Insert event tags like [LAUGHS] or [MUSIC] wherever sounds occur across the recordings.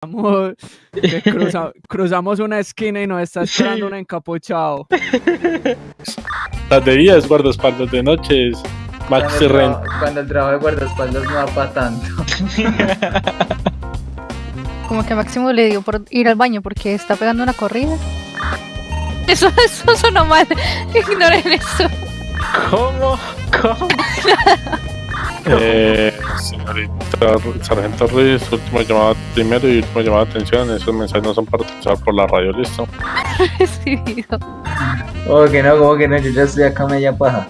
[LAUGHS] Cruza- cruzamos una esquina y nos está esperando un encapuchado. Las de día es guardaespaldas, de noche es Cuando el, traba- cuando el trabajo de guardaespaldas no va para tanto. [LAUGHS] Como que Máximo le dio por ir al baño porque está pegando una corrida. Eso, [LAUGHS] eso sonó mal. Ignoren eso. ¿Cómo? ¿Cómo? Eh, señorita Sargento Ruiz, última llamada primero y última llamada de atención. Esos mensajes no son para escuchar por la radio, listo. [LAUGHS] Decidido. Como que no, como que no, yo ya estoy acá media paja.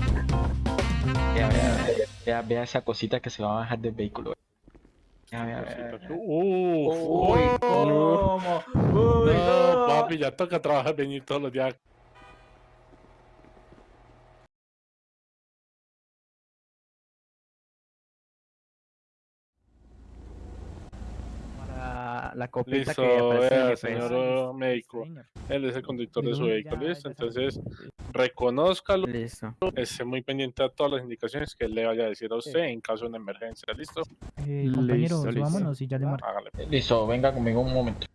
Vea, vea, vea, vea, vea esa cosita que se va a bajar del vehículo. Vea, vea, Uy, ¿cómo? Uy, no, no. papi, ya toca trabajar, venir todos los días. Para la copita Listo, que aparece en vea, el señor médico. Él es el conductor de su Ya, vehículo, ya listo. Entonces, reconózcalo, Listo. esté muy pendiente a todas las indicaciones que él le vaya a decir a usted en caso de una emergencia, listo. Eh, Listo, compañero, listo. subámonos y ya le marco. Hágale. Listo, venga conmigo un momento.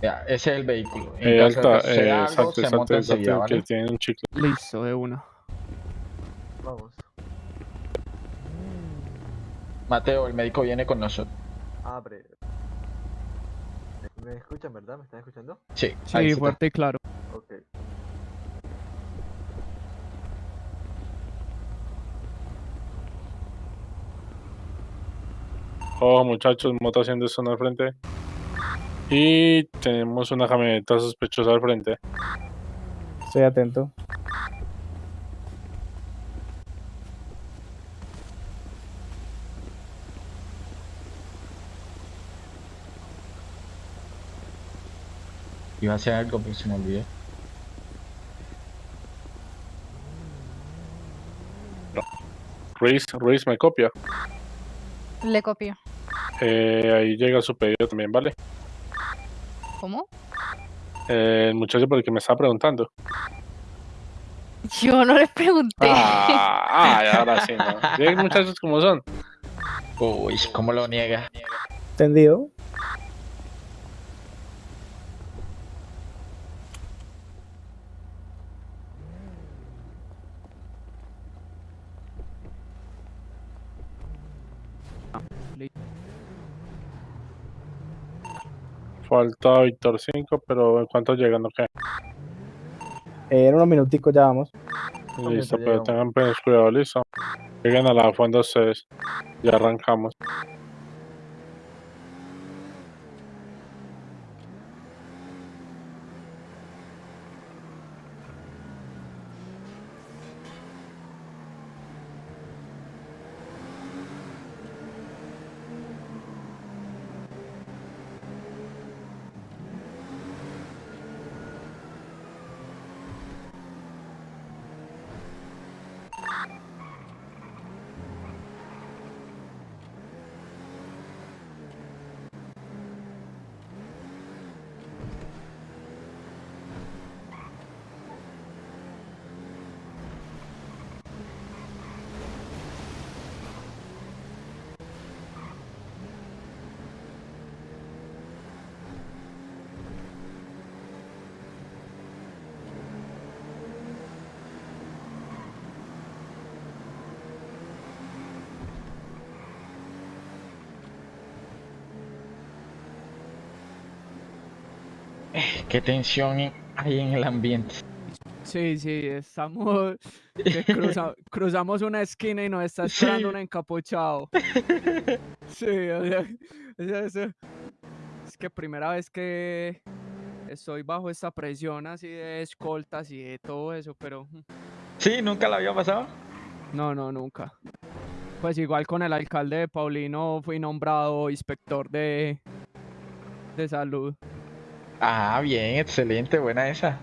Vea, ese es el vehículo. En Eh, caso de alta, que eh, algo, exacto, se exacto, monta exacto, que tiene un chicle. Listo, de una. Vamos. Mateo, el médico viene con nosotros. Abre. ¿Me escuchan, verdad? ¿Me están escuchando? Sí, ahí Sí, está. fuerte y claro. Ok. Ojo muchachos, moto haciendo esto al frente. Y tenemos una camioneta sospechosa al frente. Estoy atento. Iba a hacer algo, pero se me olvidó. Ruiz, Ruiz me copia. Le copio. Eh, ahí llega su pedido también, ¿vale? ¿Cómo? Eh, el muchacho por el que me estaba preguntando. Yo no le pregunté. Ah, ay, ahora sí, ¿no? [LAUGHS] ¿Ven muchachos como son? Uy, ¿cómo lo niega? ¿Entendido? Falta Víctor 5, pero ¿en cuánto llegan? Ok. Eh, en unos minuticos ya vamos. Listo, pero llegamos. tengan pues, cuidado, listo. Lleguen a la fonda ustedes. Ya arrancamos. [LAUGHS] Qué tensión hay en el ambiente. Sí, sí, estamos. que cruza- [LAUGHS] cruzamos una esquina y nos está esperando Sí. un encapuchado. [LAUGHS] Sí, o sea, es, es- es que primera vez que estoy bajo esta presión así de escoltas y de todo eso, pero mm, Sí, nunca la había pasado. no, no, nunca. Pues igual con el alcalde de Paulino fui nombrado inspector de, de salud. Ah, bien, excelente, buena esa.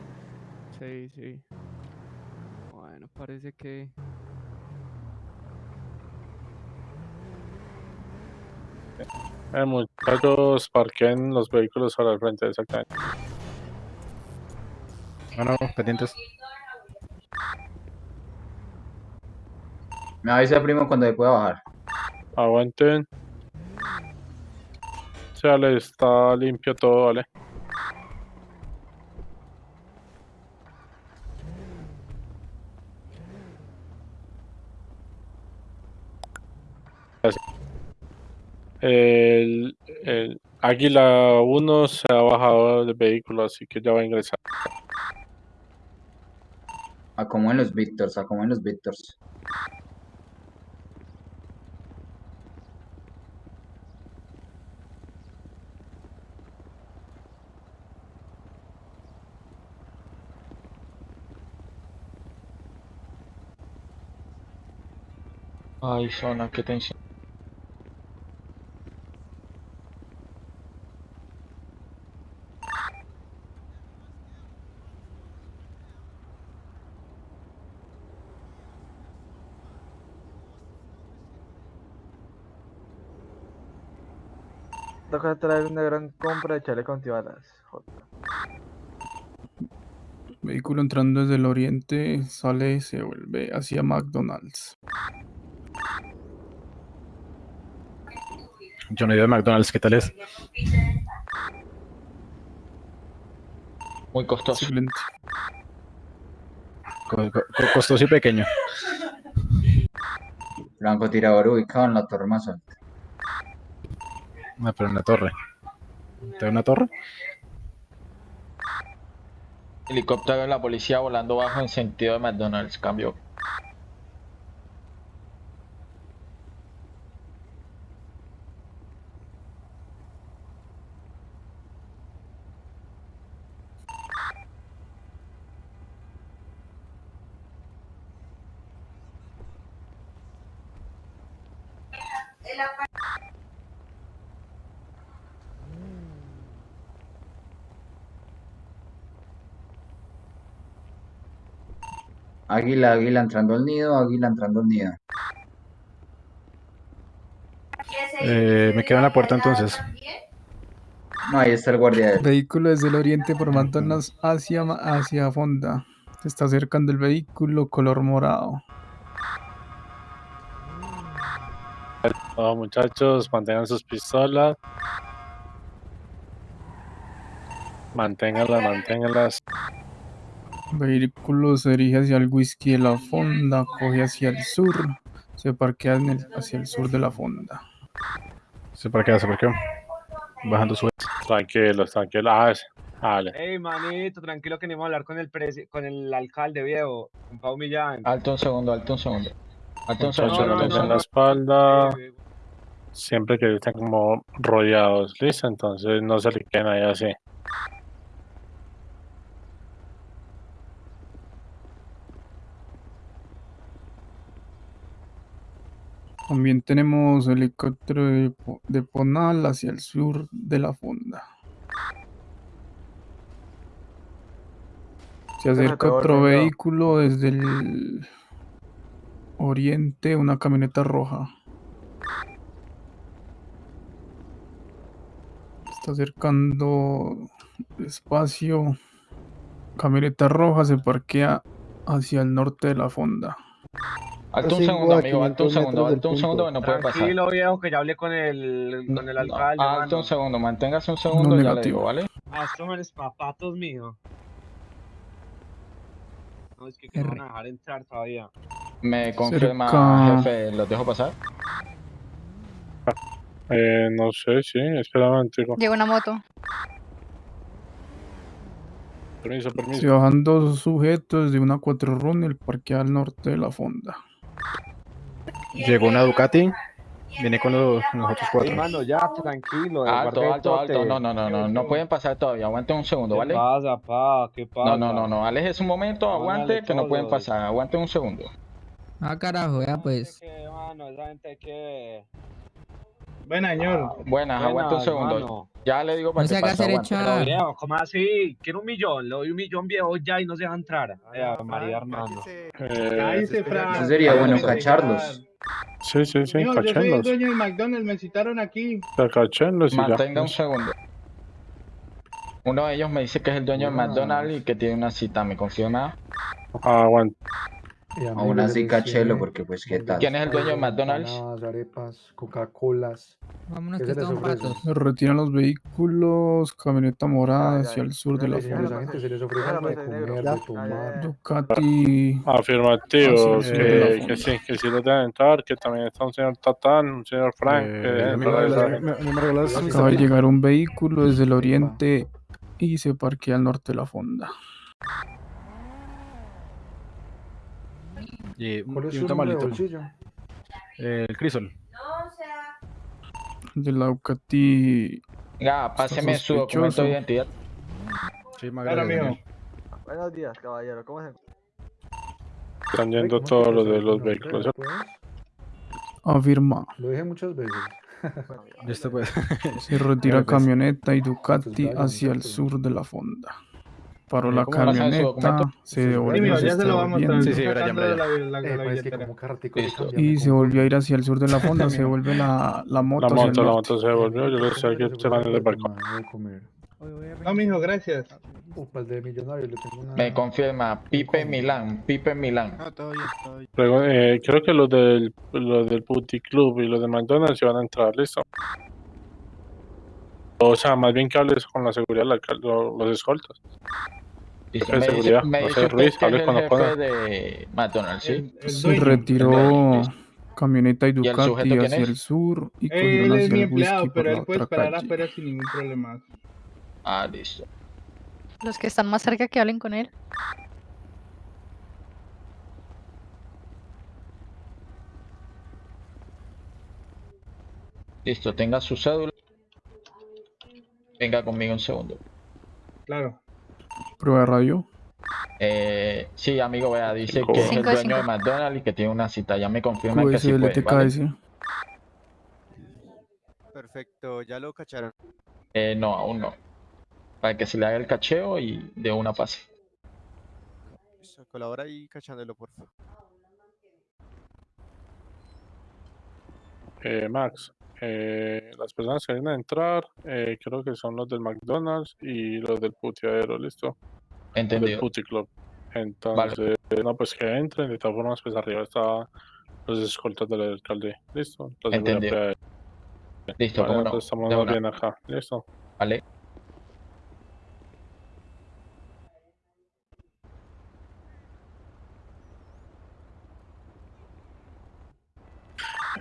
Sí, sí. Bueno, parece que... Eh, muchachos, parquen los vehículos ahora al frente, exactamente. Bueno, pendientes. Me avisa primo cuando se pueda bajar. Aguanten. Se vale, está limpio todo, vale. El, el Águila 1 se ha bajado del vehículo, así que ya va a ingresar. Acomoden los Victors, acomoden los Victors. Ay, zona, qué tensión. Toca traer una gran compra de chaleco antibalas. Vehículo entrando desde el oriente, sale y se vuelve hacia McDonald's. Yo no he ido a McDonald's, ¿qué tal es? Muy costoso. Excelente. Co- co- co- costoso y pequeño. Francotirador ubicado en la torre más alta. Ah, pero en torre. ¿Te una torre? Helicóptero de la policía volando bajo en sentido de McDonald's. Cambio. Águila, águila entrando al nido, águila entrando al nido. Eh, me quedo en la puerta entonces. No, ahí está el guardia. Vehículo desde el oriente por McDonald's hacia, hacia Fonda. Se está acercando el vehículo color morado. Todos muchachos, mantengan sus pistolas. Manténganlas, manténganlas. Vehículo se dirige hacia el whisky de la fonda, coge hacia el sur, se parquea en el- hacia el sur de la fonda. ¿Se para qué? ¿Se para qué? Bajando su... Tranquilos, tranquilos. Ah, Vale. Ey, manito, tranquilo que ni vamos a hablar con el presi- con el alcalde viejo, con Pau Millán. Alto un segundo, alto un segundo. Alto un segundo. no, no no. la segundo. espalda. Eh, Siempre que estén como rodeados, ¿listo? Entonces no se le queden ahí así. También tenemos helicóptero de, Po- de Ponal hacia el sur de la fonda. Se acerca otro vehículo desde el oriente, una camioneta roja. Está acercando despacio. Camioneta roja se parquea hacia el norte de la fonda. Alto un segundo, amigo. Alto un 500 segundo, alto un segundo que no puede pasar. Tranquilo, viejo, que ya hablé con el, con el No, alcalde. Alto mano. un segundo, manténgase un segundo y ya le negativo. digo, ¿vale? Ah, estos son los papatos míos. No, es que, que no van a dejar entrar todavía. Me confirma, Cerca. jefe, ¿los dejo pasar? Eh, no sé, sí, espera un. Llega una moto. Permiso, Se permiso. bajan dos sujetos de una 4 runner parquea al norte de la fonda. Llegó una Ducati. Viene con los, otros cuatro. mano, ya, tranquilo. Alto, alto, alto. No, no, no, no, no pueden pasar todavía. Aguanten un segundo, ¿Qué ¿vale? pasa, pa? ¿Qué pasa? No, no, no, no. Aléjese un momento, aguante, que no pueden pasar. Aguanten un segundo. Ah, carajo, ya pues. ¿Qué, mano? Esa gente que... Buena, señor. Buenas, aguante un Buenas, segundo. Ya le digo para No se que pase, echar. viejo, ¿cómo así? Quiero un millón, le doy un millón viejo ya y no se deja entrar. Ay, Ave María, hermano. Eh, Cállese, Fran. Eso sería bueno cacharlos. sí, sí, sí, Señor, yo soy el dueño del McDonald's, me citaron aquí. Cachenlos y ya. Mantenga un segundo. Uno de ellos me dice que es el dueño de McDonald's y que tiene una cita, ¿me confirma? Aguanta. Aún así cachelo porque pues qué tal. ¿Quién es el dueño de McDonald's? arepas, Coca-Colas. Vámonos ¿Qué que estamos patos. Se retiran los vehículos, camioneta morada hacia el sur de la fonda. agentes, se les ofrece algo de pues, negro. comer, de tomar. Ducati. Afirmativo, Hacia el sur de que, que sí, que sí lo deben entrar, que también está un señor Tatán, un señor Frank, que Eh, Acaba de llegar un vehículo desde el oriente y se parquea al norte de la fonda. Y, un- ¿Cuál es y un tamalito. bolsillo? Eh, el Crisol. De la Ducati. Venga, páseme su documento de identidad. Sí, Claro, mijo. Buenos días, caballero. ¿Cómo se Están yendo ¿cómo todos los de los No, vehículos. Afirma. Lo dije muchas veces. Pues. Se retira camioneta y Ducati hacia el sur de la fonda. Paró la ¿cómo pasan su camioneta, se Sí, devolvió, ya se lo vamos a. Sí, sí, Brian, Brian. la, la, la es que como Y se volvió a ir hacia el sur de la [LAUGHS] fonda, se Mijo. vuelve la, la moto La moto, la moto se devolvió, yo le decía que Se van desde el balcón. No, mijo, gracias. Upa, el de millonario, le tengo una... Me confirma, Pipe Milán, Pipe Milán. Todo bien, todo bien. Luego, eh, creo que los del, los del Putty Club y los de McDonald's se van a entrar, listo. O sea, más bien que hables con la seguridad, la, lo- los escoltas. Listo, Jefe de Me dice, seguridad, me José Ruiz, que es hable el con jefe pana. de McDonald's, ¿sí? El, el Se retiró Listo. camioneta y ¿Y el Ducati sujeto quién hacia el sur y Él es hacia mi el whisky empleado, por pero la él puede otra esperar calle. afuera sin ningún problema. Ah, listo. Los que están más cerca que hablen con él. Listo, tenga su cédula. Venga conmigo un segundo. Claro. Prueba de radio. Eh, sí, amigo, vea, dice Cinco. que es el Cinco de dueño de. McDonald's y que tiene una cita. Ya me confirman que sí puede, ¿vale? Perfecto, ya lo cacharon. Eh, no, aún no. Para que se le haga el cacheo y de una pase. Colabora ahí cachándolo, por favor. Eh, Max, eh, las personas que vienen a entrar, eh, creo que son los del McDonald's y los del puteadero, ¿listo? Los del Entendido. Putty Club. Entonces, no, pues que entren, de todas formas, pues arriba está los escoltas del alcalde, ¿listo? Seguridad Entendido. Listo, cómo no. entonces estamos bien acá, ¿listo? Vale.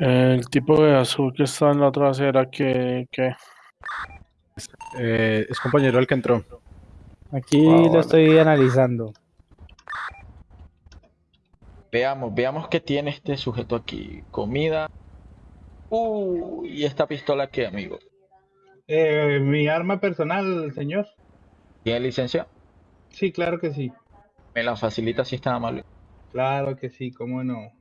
El tipo de azul que está en la trasera, que, que Eh, es compañero el que entró. Aquí Ah, lo vale. estoy analizando. Veamos, veamos qué tiene este sujeto aquí. Comida. Uh, y esta pistola qué, amigo. Eh, mi arma personal, señor. ¿Tiene licencia? Sí, claro que sí. Me la facilita si está amable. Claro que sí, cómo no.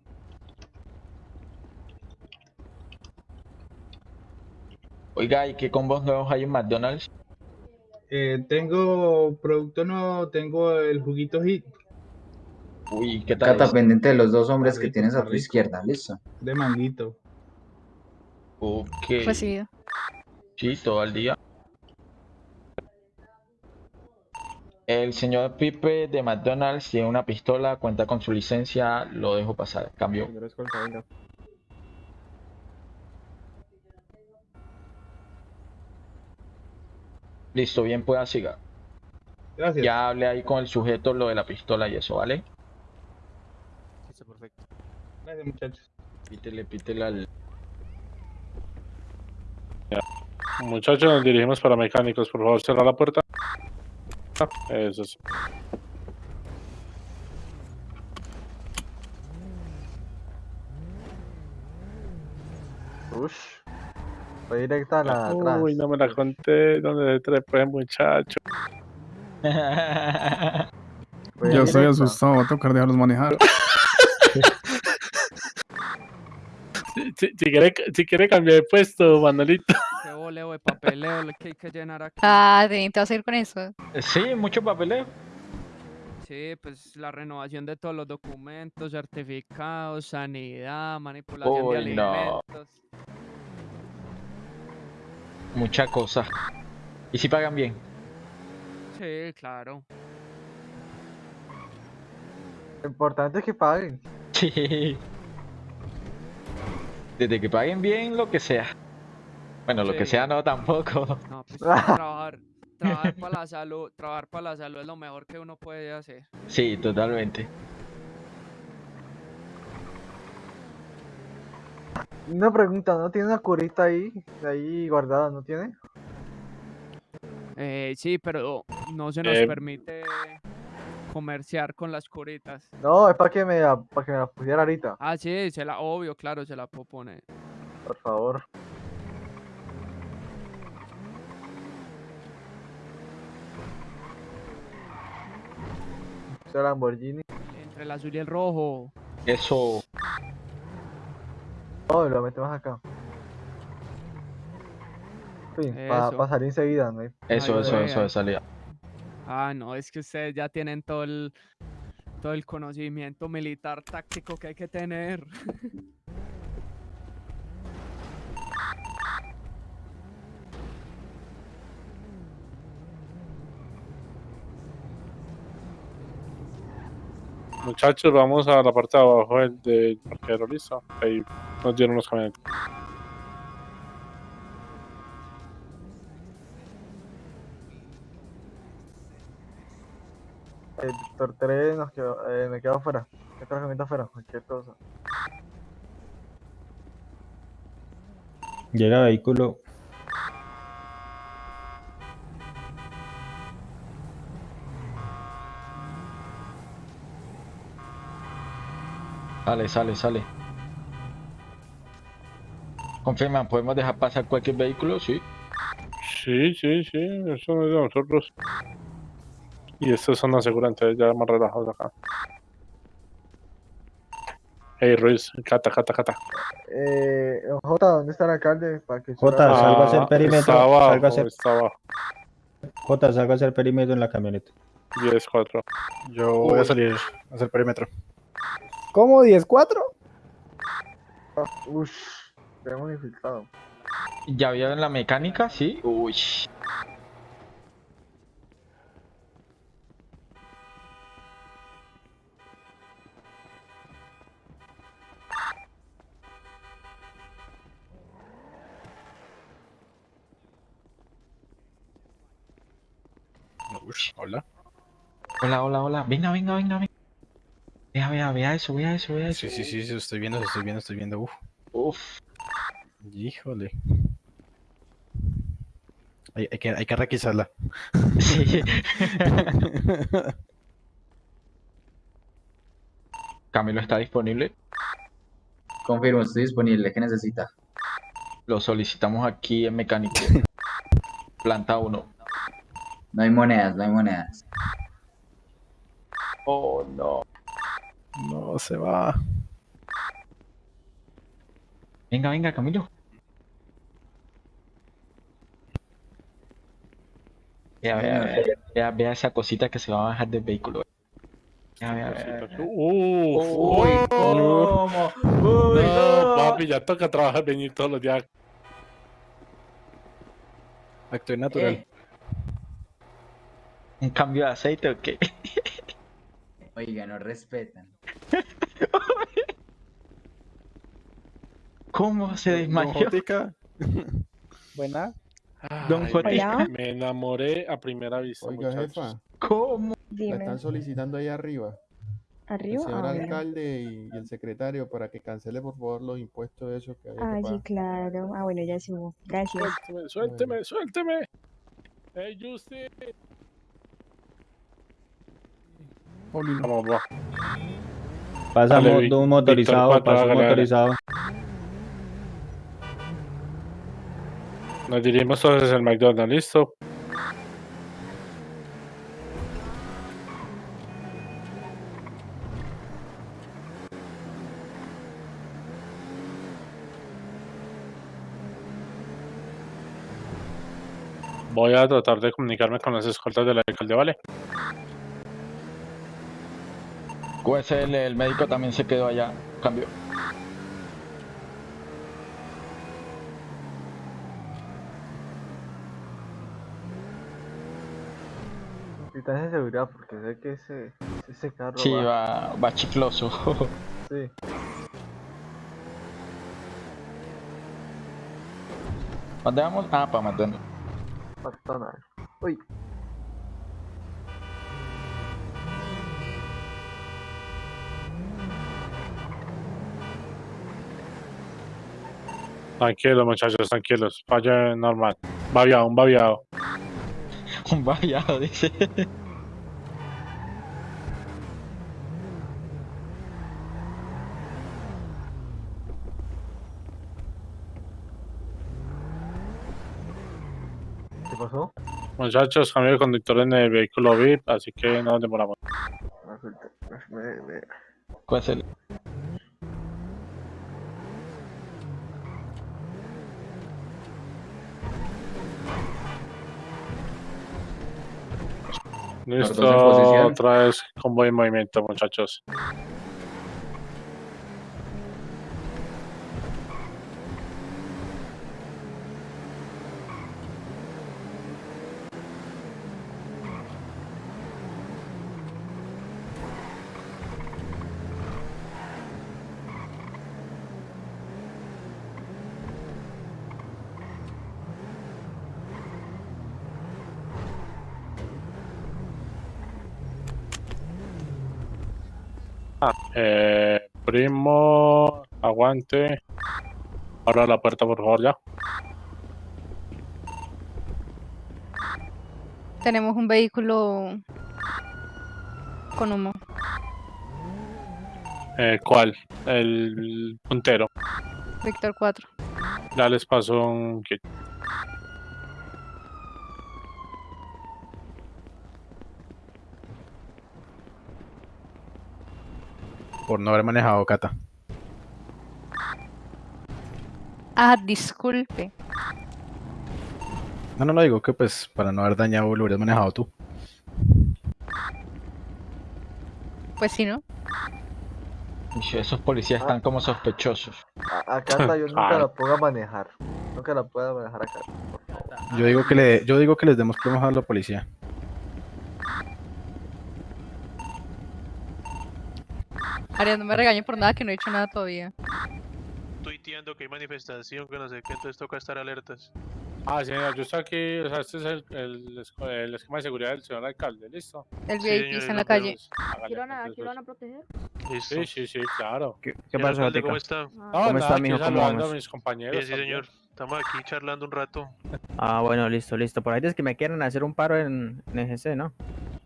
Oiga, ¿y qué combos nuevos hay en McDonald's? Eh, tengo producto nuevo, tengo el juguito hit Uy, ¿qué tal? Cata es? pendiente de los dos hombres que tienes a tu rico. izquierda, listo. de manguito. Ok. Recibido. Sí, todo el día. El señor Pipe de McDonald's tiene una pistola, cuenta con su licencia, lo dejo pasar. Cambio. Listo, bien, pueda siga. Gracias. Ya hablé ahí con el sujeto lo de la pistola y eso, ¿vale? Listo, perfecto. Gracias, muchachos. Pítele, pítele al... Muchachos, nos dirigimos para mecánicos. Por favor, cerrar la puerta. Eso sí. Ush. Fue directa a la de atrás. Uy, no me la conté. ¿Dónde se trepé, muchacho? [LAUGHS] Fue Ya estoy directa. asustado, va a tocar dejarlos manejar. Si, si- si quiere, si quiere cambiar de puesto, Manolito. Qué boleo de papeleo le- que hay que llenar aquí. Ah, te te vas a ir con eso. Sí, mucho papeleo. Sí, pues la renovación de todos los documentos, certificados, sanidad, manipulación de Uy, no. Mucha cosa. ¿Y si pagan bien? Sí, claro. Lo importante es que paguen. Sí. Desde que paguen bien lo que sea. Bueno, lo que sea no tampoco. No, pues [LAUGHS] trabajar, trabajar para la salud, trabajar para la salud es lo mejor que uno puede hacer. Sí, totalmente. Una pregunta, ¿no tiene una curita ahí? Ahí guardada, ¿no tiene? Eh, sí, pero no se nos Eh, permite comerciar con las curitas. No, es para que me la, para que me la pusiera ahorita, Ah, sí, se la, obvio, claro, se la puedo poner. por favor. Ese Lamborghini. Entre el azul y el rojo. Eso. No, lo metemos acá. Sí, para Eso. salir enseguida, ¿no? Eso, Ay, eso, eso de salida. Ah, no, es que ustedes ya tienen todo el, todo el conocimiento militar táctico que hay que tener. [LAUGHS] Muchachos, vamos a la parte de abajo del, del parqueadero, listo. Ahí nos dieron los camionetas. El Víctor 3 nos quedó, eh, me quedo afuera. Me quedo camioneta afuera, cualquier cosa. Llega vehículo. Sale, sale, sale. Confirman, ¿podemos dejar pasar cualquier vehículo? Sí. Sí, sí, sí, eso no es de nosotros. Y estos son asegurantes ya más relajados acá. Hey Ruiz, cata, cata, cata. Eh, J, ¿dónde está el alcalde? Para que Jota, suba- salga a hacer Ah, perímetro. Está abajo, salga a hacer, está abajo. Jota, salga a hacer perímetro en la camioneta. 10, 4. Yo voy a salir a hacer perímetro. ¿Cómo? ¿10-4? Ah, Ush, tenemos infiltrado. ¿Ya vieron la mecánica? Sí. Uy. Ush, hola. Hola, hola, hola. Venga, venga, venga, venga. Vea, vea, vea eso, vea eso, vea eso. Sí, sí, sí, sí, estoy viendo, estoy viendo, estoy viendo. Uf, Uf. híjole. Hay, hay que, hay que requisarla. Sí. [LAUGHS] Camilo está disponible. Confirmo, estoy disponible. ¿Qué necesita? Lo solicitamos aquí en mecánico. [LAUGHS] Planta 1. No hay monedas, no hay monedas. Oh, no. No, se va. Venga, venga, Camilo. Vea, vea, vea, vea, vea esa cosita que se va a bajar del vehículo. Vea, vea, vea. Uf, Uy, ¿cómo? no, papi, ya toca trabajar, venir todos los días. Acto natural. Eh, ¿Un cambio de aceite o qué? [LAUGHS] Oiga, no respetan. [LAUGHS] ¿Cómo se desmayó? [LAUGHS] Buena. Don Jotica. me, enamoré a primera vista, Oiga, muchachos. jefa, ¿Cómo? la Dime. están solicitando ahí arriba. El ¿Arriba? señor Ah, bueno. alcalde y, y el secretario para que cancele por favor los impuestos esos que había Ah, que sí, pagar. claro. Ah, bueno, ya subo. Gracias. Suélteme, suélteme, suélteme. Hey, Justin. Paulino. Vamos, va. Pasa Dale, mo- Vic- de un Víctor motorizado, cuatro, pasa un motorizado. Nos dirigimos todos hacia el McDonald's, ¿listo? Voy a tratar de comunicarme con las escoltas del alcalde, ¿vale? QSL, el médico también se quedó allá. Cambio. Capitán de seguridad, porque sé que ese, ese carro Sí, va... va, va chicloso. Sí. ¿Dónde vamos? Ah, para McDonald's. McDonald's. Uy. Tranquilos, muchachos, tranquilos. Vaya normal. Babiado, un babiado. [LAUGHS] Un variado, dice. ¿Qué pasó? Muchachos, cambio de conductor en el vehículo VIP, así que no nos demoramos. ¿Cuál es el? Listo, otra vez convoy en movimiento, muchachos. Ah, eh, primo, aguante. Abra la puerta, por favor, ya. Tenemos un vehículo con humo. Eh, ¿Cuál? El puntero. Víctor 4. Ya les paso un kit. Por no haber manejado Cata. Ah, disculpe. No, no lo digo que pues para no haber dañado lo hubieras manejado tú. Pues sí, ¿no? Esos policías están como sospechosos. A, a Cata yo [LAUGHS] nunca Ah. la pongo a manejar. Nunca la puedo manejar acá. Yo digo que le, yo digo que les demos plomo a la policía. Arias, no me regañes por nada que no he hecho nada todavía. tuiteando que hay manifestación, que no sé qué, entonces toca estar alertas. Ah, señor, yo estoy aquí, o sea, este es el, el, esco- el esquema de seguridad del señor alcalde, ¿listo? El Sí, VIP señor, está en la calle. ¿Aquí lo van a, aquí proteger? Listo. Sí, sí, sí, claro. ¿Qué, Señor pasó, alcalde, ¿Cómo está? No, ¿Cómo nada, está, aquí mijo? ¿Cómo saludando vamos? a mis compañeros. Sí, también. señor. Estamos aquí charlando un rato. Ah, bueno, listo, listo. Por ahí es que me quieren hacer un paro en, en EGC, ¿no?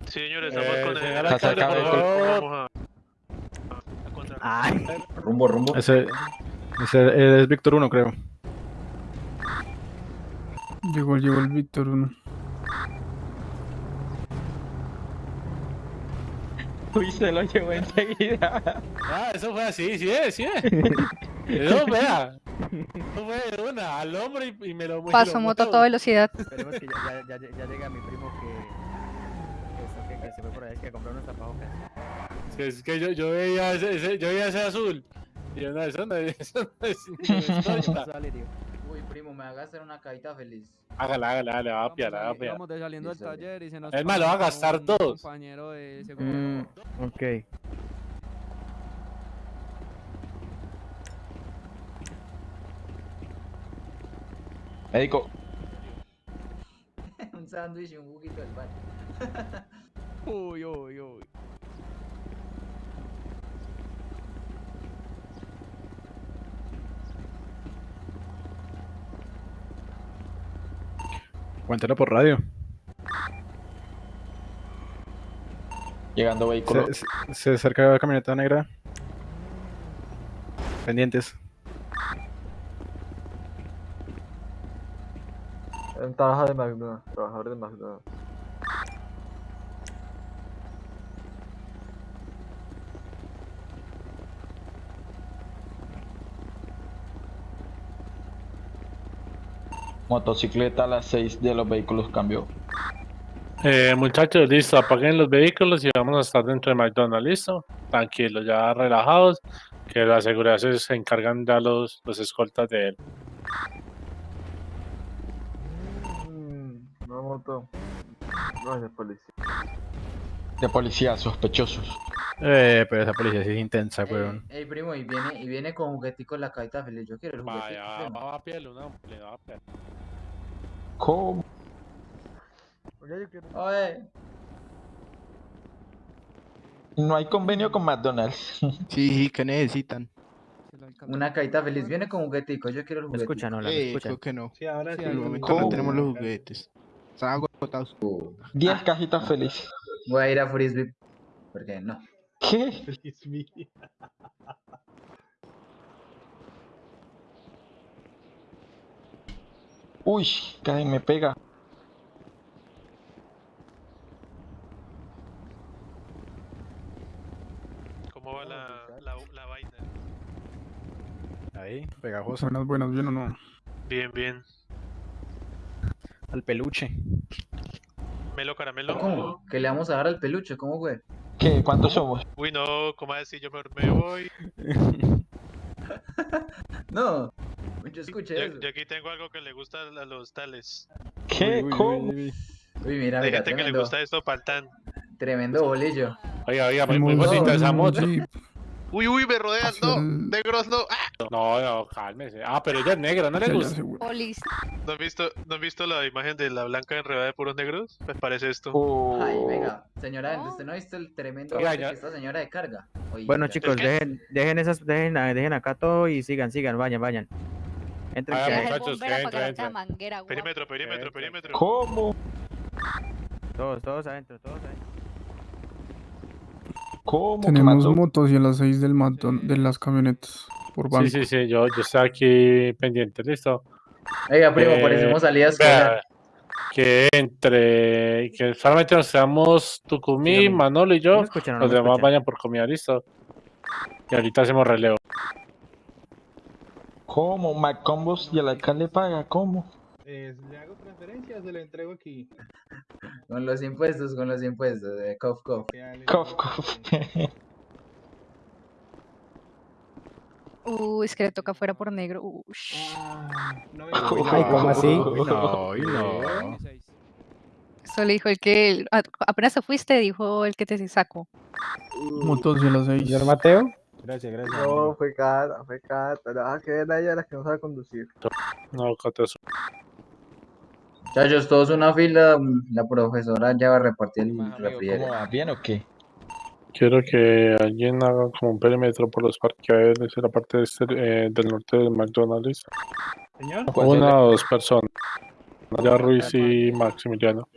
Sí, señor, estamos Eh, con señor el alcalde, alcalde, por favor. Vamos a, a contra- Ay. Rumbo, rumbo. Ese, ese es Víctor 1, creo. Llegó, llegó el Víctor 1. Uy, se lo llevó enseguida. Ah, eso fue así, sí, es, sí. es. [LAUGHS] Eso, vea. Eso fue de una, al hombro y, y me lo Paso lo moto a toda velocidad. Esperemos que ya, ya, ya, ya llega mi primo que, que, que se fue por ahí, que compró unos tapabocas. Es que, yo, yo veía ese, ese- yo veía ese azul. Y yo, no, eso no es, [LAUGHS] eso no. [LAUGHS] Uy, primo, me hagas hacer una cajita feliz. Hágala, hágala, hágale, va a Vamos piar, va a piar. Íbamos de saliendo del taller y se nos Es más, lo va a gastar un dos. compañero de. Mm, ok. Médico, [LAUGHS] un sándwich y un juguito del bar. Uy, uy, uy. Cuéntelo por radio. llegando vehículo. Se, se, se acerca la camioneta negra. Pendientes. Un trabajador de McDonald's. Trabajador de McDonald's. Motocicleta a las 6 de los vehículos cambió. Eh, muchachos, listo, apaguen los vehículos y vamos a estar dentro de McDonald's, listo. Tranquilos, ya relajados, que la seguridad se, encargan ya los, los escoltas de él. Mm, una moto. No, es de policía. De policía, sospechosos. Eh, pero esa policía sí es intensa, weón. Ey, primo, y viene, y viene con juguetico en la cajita feliz. Yo quiero el juguetico. Vaya, va a piel, una le va a piel. ¿Cómo? Oye, yo quiero. Oye, No hay convenio con McDonald's. [LAUGHS] Sí, ¿qué necesitan? una cajita feliz. Viene con juguetico. Yo quiero el juguetico. escuchan, hola, me Eh, escuchan. creo que no. Sí, ahora sí. ¿Cómo? no tenemos los juguetes. Están agotados. 10 cajitas felices. Voy a ir a Frisbee. Porque no. ¿Qué? Mía. Uy, casi me pega. ¿Cómo va la, la, la vaina? Ahí, pegajoso. Buenas, buenas, bien o no. Bien, bien. Al peluche. Melo caramelo. ¿Cómo? Que le vamos a dar al peluche. ¿Cómo, güey? ¿Qué? ¿Cuántos somos? Uy, no, ¿cómo decir? Yo me, me voy. [LAUGHS] No. Yo escuché Yo, eso. yo aquí tengo algo que le gusta a los tales. ¿Qué? ¿Cómo? Uy, mira, Hay mira, gente que le tremendo, gusta esto paltán. tremendo bolillo. Oiga, oiga, muy, Muy bueno, esa moto. Uy, uy, me rodean, no. el- Negros, no. ¡Ah! No, no, cálmese. Ah, pero ella es negra, ¿no le gusta? Polis. ¿No han visto, ¿no han visto la imagen de la blanca enredada de puros negros? Pues parece esto. Oh. Ay, venga. Señora, ¿usted no ha visto el tremendo Oiga, que esta señora de carga? Oiga. Bueno, chicos, dejen, dejen esas, dejen, dejen acá todo y sigan, sigan, vayan, vayan. Entren, Ah, que- muchachos, que entra, otra manguera. Perímetro, perímetro, perímetro. ¿Cómo? todos, todos adentro, todos adentro. ¿Cómo? que Tenemos mató? motos y a las 6 del matón de las camionetas. Por banco. Sí, sí, sí, yo, yo estoy aquí pendiente, listo. Oiga, primo, Eh, parecemos salida escolar. Vea, que entre, que solamente nos quedamos Tucumí, Dígame. Manolo y ¿No yo, escuchan no los demás escuchan? vayan por comida, listo. Y ahorita hacemos relevo. ¿Cómo? ¿Maccombos y el alcalde paga? ¿Cómo? Eh, ¿Le hago transferencia o se la entrego aquí? Con los impuestos, con los impuestos. De cof, cof. Cof, cof. Uy, es que le toca afuera por negro. No, Uy, Ay, ¿cómo así? Uy, no, uy, no. Eso le dijo el que. Apenas te fuiste, dijo el que te sacó. Motos y a las 6. Señor Mateo. Gracias, gracias. No, fue Cata, fue Cata. Nada que ver a ella la que no sabe conducir. No, Coteso. Muchachos, todos una fila. mm, La profesora ya va a repartir el. ¿Bien o qué? Quiero que alguien haga como un perímetro por los parqueaderos de la parte de este, eh, del norte del McDonald's. Señor, Una o dos personas. Ya Ruiz y Maximiliano.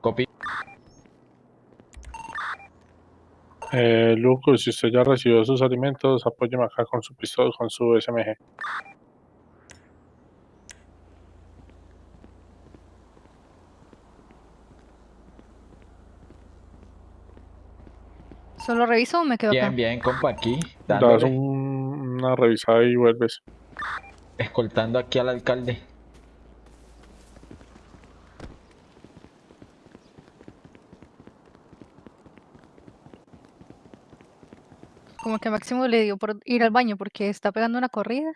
Copy. Eh, Lucas, si usted ya recibió sus alimentos, apóyeme acá con su pistola, con su SMG. ¿Solo reviso o me quedo acá? Bien, bien, compa, aquí. Das Dándole, un- una revisada y vuelves. escoltando aquí al alcalde. Como que Máximo le dio por ir al baño porque está pegando una corrida.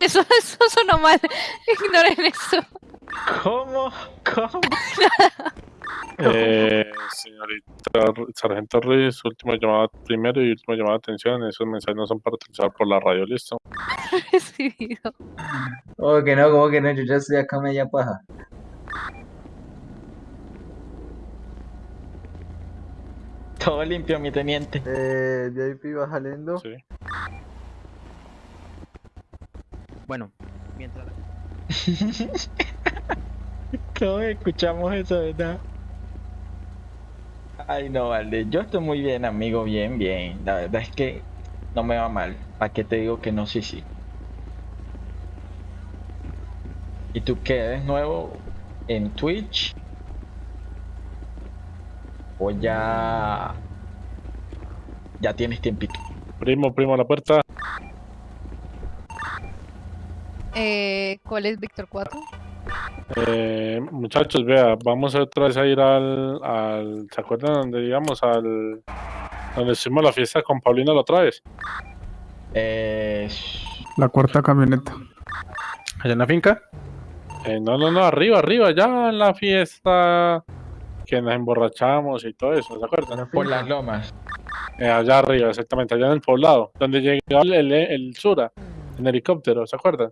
Eso, [LAUGHS] eso sonó mal. [LAUGHS] Ignoren eso. ¿Cómo? ¿Cómo? [LAUGHS] Eh, señorita Sargento Ruiz, última llamada primero y última llamada de atención. Esos mensajes no son para utilizar por la radio, listo. [LAUGHS] Recibido. ¿Cómo que no? ¿Cómo que no? Yo ya estoy acá media paja. Todo limpio, mi teniente. Eh, JP va saliendo. Sí. Bueno, mientras. [LAUGHS] Todos escuchamos eso, ¿verdad? Ay, no, vale. Yo estoy muy bien, amigo. Bien, bien. La verdad es que no me va mal. ¿Para qué te digo que no? Sí, sí. ¿Y tú qué? ¿Eres nuevo en Twitch? ¿O ya... ya tienes tiempito? Primo, primo, a la puerta. Eh, ¿Cuál es Víctor 4? Eh, muchachos, vea, vamos otra vez a ir al, al ¿se acuerdan donde íbamos al, donde hicimos la fiesta con Paulina la otra vez? Eh, La cuarta camioneta. ¿Allá en la finca? Eh, no, no, no, arriba, arriba, ya en la fiesta que nos emborrachamos y todo eso, ¿se acuerdan? Por las lomas. Eh, allá arriba, exactamente, allá en el poblado, donde llegó el, el, el Sura, en helicóptero, ¿se acuerdan?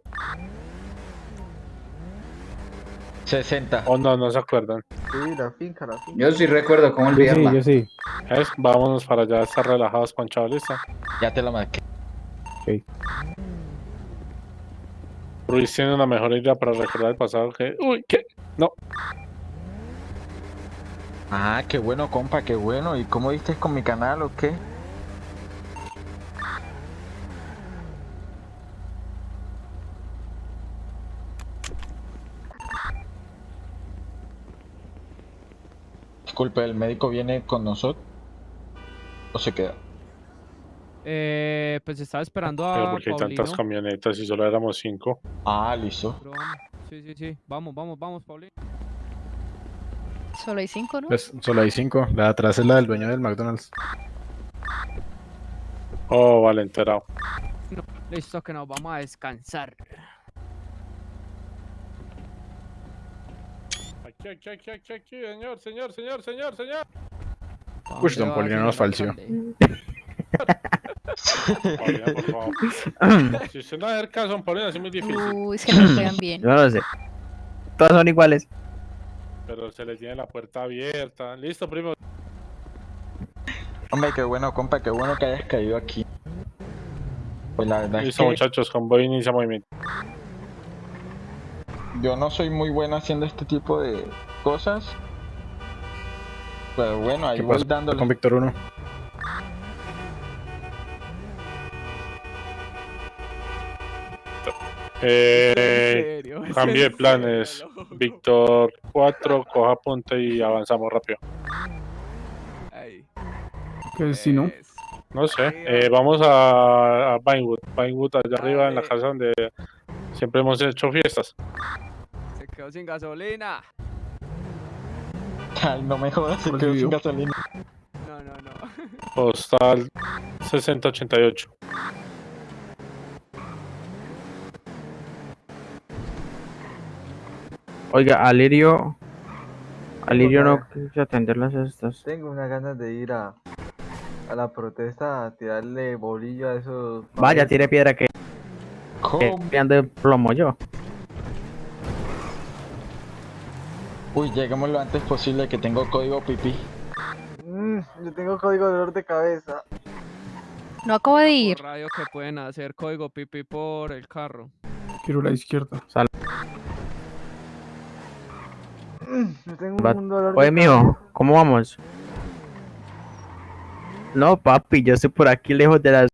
60. O no, no se acuerdan. Sí, la finca, la finca. Yo sí recuerdo cómo olvidarla. Yo sí, ¿Ves? Vámonos para allá, estar relajados, Pancho, ¿listo? Ya te lo marqué. Ruiz tiene una mejor idea para recordar el pasado que... Uy, ¿qué? No. Ah, qué bueno, compa, qué bueno. ¿Y cómo diste con mi canal o qué? Disculpe, ¿el médico viene con nosotros? ¿O se queda? Eh, pues estaba esperando Pero a porque hay Paulino. tantas camionetas y solo éramos cinco. Ah, listo. Pero. Sí, sí, sí. Vamos, vamos, vamos, Paulino. Solo hay cinco, ¿no? Pues solo hay cinco. La de atrás es la del dueño del McDonald's. Oh, vale, enterado. Listo, que nos vamos a descansar. Aquí, aquí, aquí, aquí, señor, señor, señor, señor, señor. Uy, don Paulino. Paulina, por favor. [CLEARS THROAT] si usted no hace caso, don Paulina, es muy difícil. Uy, es que nos pegan bien. Yo no lo sé. Todas son iguales. Pero se le tiene la puerta abierta. Listo, primo. Hombre, qué bueno, compa, qué bueno que hayas caído aquí. Pues la verdad es Listo, que muchachos, convoy inicia movimiento. Yo no soy muy bueno haciendo este tipo de cosas. Pero bueno, ahí ¿Qué voy dándole. con Víctor 1? Eh, [LAUGHS] cambio de planes. [LAUGHS] Víctor 4, coja punta y avanzamos rápido. Que si no. es- No sé, eh, vamos a, a Vinewood. Vinewood, allá arriba en la casa donde siempre hemos hecho fiestas. Se quedó sin gasolina. [LAUGHS] Ay, no me jodas, se ¿Cuál quedó sin gasolina. No, no, no. [LAUGHS] Postal 6088. Oiga, Alirio. Alirio no quiso atender las estas. Tengo unas ganas de ir a, a la protesta a tirarle bolillo a esos. Vaya, tire piedra que, ando de plomo yo. Uy, lleguemos lo antes posible que tengo código pipí. Mm, yo tengo código de dolor de cabeza. No acabo de ir. Radio que pueden hacer código pipi por el carro. Quiero la izquierda. Mm, yo tengo Va- un dolor Oye, de mijo, ¿cómo vamos? No, papi, yo estoy por aquí lejos de las.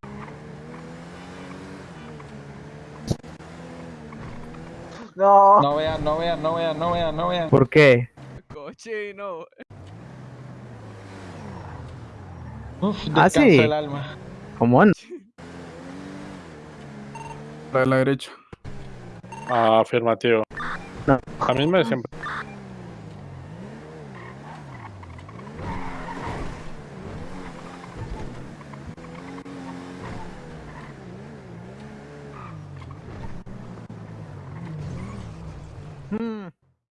No. No vean, no vean, no vean, no vean, no vean. ¿Por qué? Cochino. Uf, Ah, descansa sí. el alma. ¿Cómo no? La de la derecha. Ah, afirmativo. No. A mí me siempre.